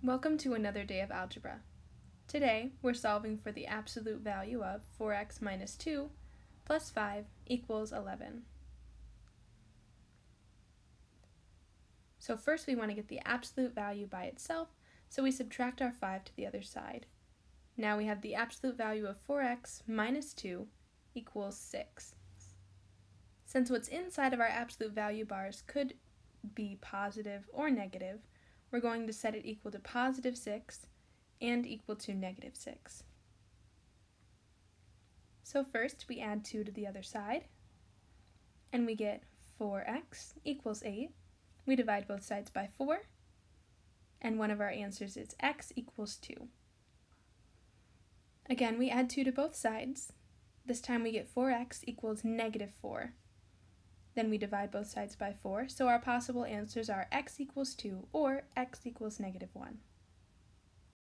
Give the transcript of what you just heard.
Welcome to another day of algebra. Today, we're solving for the absolute value of 4x minus 2 plus 5 equals 11. So first we want to get the absolute value by itself, so we subtract our 5 to the other side. Now we have the absolute value of 4x minus 2 equals 6. Since what's inside of our absolute value bars could be positive or negative, we're going to set it equal to positive 6 and equal to negative 6. So first we add 2 to the other side, and we get 4x equals 8. We divide both sides by 4, and one of our answers is x equals 2. Again, we add 2 to both sides. This time we get 4x equals negative 4. Then we divide both sides by 4, so our possible answers are x equals 2 or x equals negative 1.